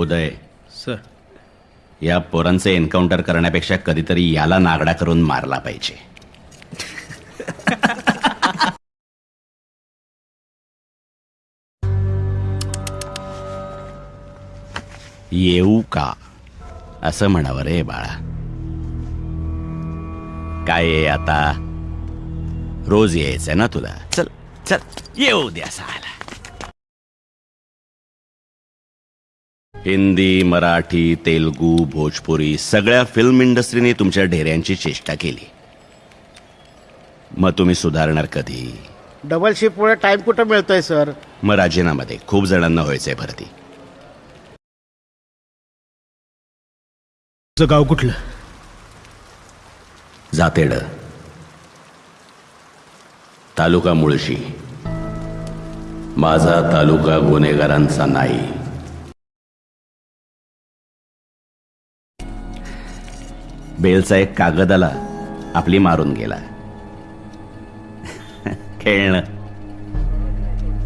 उदय. Sir. या पोरांचे encounter करण्यापेक्षा कधीतरी याला नागडा करून मारला पाहिजे. येऊ का? असं म्हणावं रे बाळा. काय आता? रोज यायचंय ना तुला? चल चल येऊ द्या साला. हिंदी मराठी तेलगू भोजपुरी सगळ्या फिल्म इंडस्ट्रीने तुमच्या ढेऱ्यांची चेष्टा केली. मग तुम्ही सुधारणार कधी? डबल शिफ्टमुळे टाइम कुठं मिळतोय सर मग राजीनामध्ये खूप जणांना व्हायचंय भरती. तुझं गाव कुठलं? जातेड. तालुका मुळशी. माझा तालुका गुन्हेगारांचा नाही. बेलचा एक कागद आला आपली मारून गेला. खेळणं.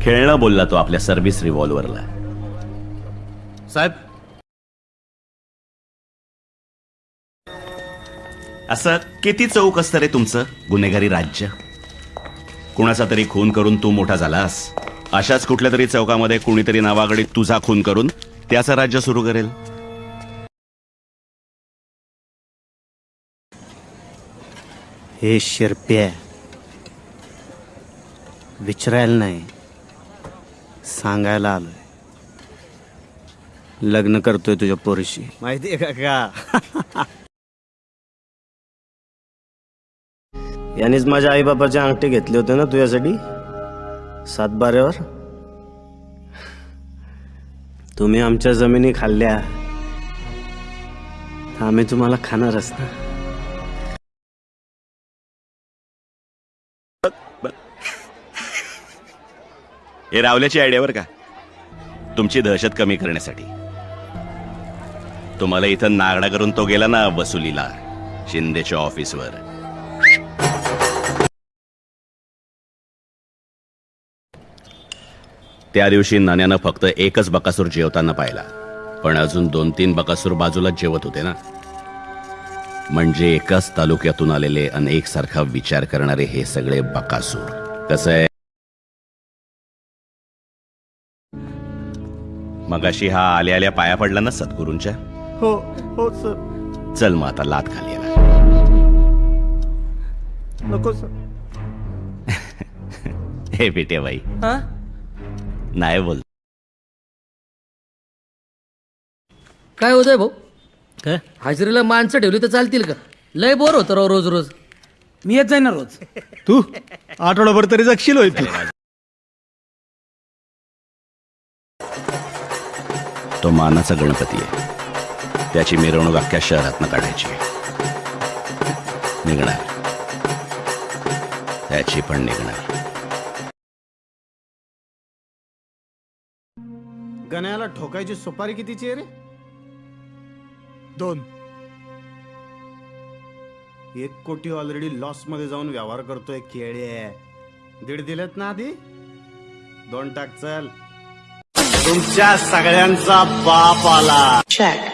खेळणं बोलला तो आपल्या सर्व्हिस रिव्हॉल्वरला. साहेब. असं किती चौक असतं रे तुमचं? गुन्हेगारी राज्य? कुणाचा तरी खून करून तू मोठा झालास? अशाच कुठल्या तरी चौकामध्ये कुणीतरी नावागडी तुझा खून करून त्याचं राज्य सुरू करेल? हे शिरप्या विचारायला नाही सांगायला आलोय. लग्न करतोय तुझ्या पोरीशी. माहिती का का? यानेच माझ्या आईबापाचे अंगठे घेतले होते ना तुझ्यासाठी? सातबाऱ्यावर? तुम्ही आमच्या जमिनी खाल्ल्या. आम्ही तुम्हाला खाणारच ना. हे रावल्याची आयडियावर का? तुमची दहशत कमी करण्यासाठी. तुम्हाला इथं नागडा करून तो गेला ना वसुलीला शिंदेच्या ऑफिसवर. त्या दिवशी नाण्यानं फक्त एकच बकासूर जेवताना पाहिला. पण अजून दोन तीन बकासूर बाजूला जेवत होते ना. म्हणजे एकाच तालुक्यातून आलेले अनेक सारखा विचार करणारे हे सगळे बकासूर. कसं आहे? मगाशी हा आल्या आल्या पाया पडला ना सद्गुरूंच्या? हो हो सर. चल मग आता लात खाली याला. नको सर. हे बेटे बाई. नाही बोल. काय होतंय भाऊ? काय? हाजरीला माणसं ठेवली तर चालतील का? लय बोर होतं राव रोज रोज. मी येत जाईन ना रोज. तू? आठवडाभर तरी जगशील होय तू. तो मानाचा गणपती आहे. त्याची मिरवणूक अख्ख्या शहरातनं काढायची निघणार. त्याची पण निघणार. गण्याला ठोकायची सुपारी कितीची आहे रे? दोन. एक कोटी ऑलरेडी लॉसमध्ये जाऊन व्यवहार करतोय केळे दीड दिलेत ना आधी? दोन टाक चल. तुमच्या सगळ्यांचा बाप आला Check.